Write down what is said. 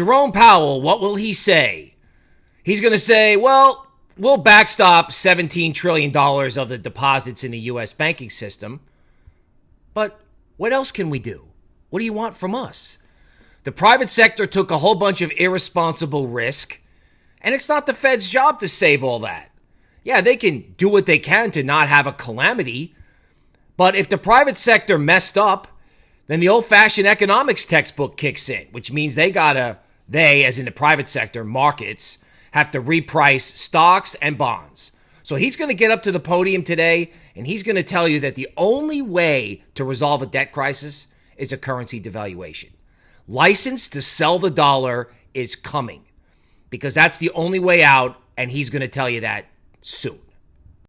Jerome Powell, what will he say? He's going to say, well, we'll backstop $17 trillion of the deposits in the U.S. banking system. But what else can we do? What do you want from us? The private sector took a whole bunch of irresponsible risk, and it's not the Fed's job to save all that. Yeah, they can do what they can to not have a calamity, but if the private sector messed up, then the old fashioned economics textbook kicks in, which means they gotta, they, as in the private sector, markets, have to reprice stocks and bonds. So he's gonna get up to the podium today and he's gonna tell you that the only way to resolve a debt crisis is a currency devaluation. License to sell the dollar is coming because that's the only way out, and he's gonna tell you that soon.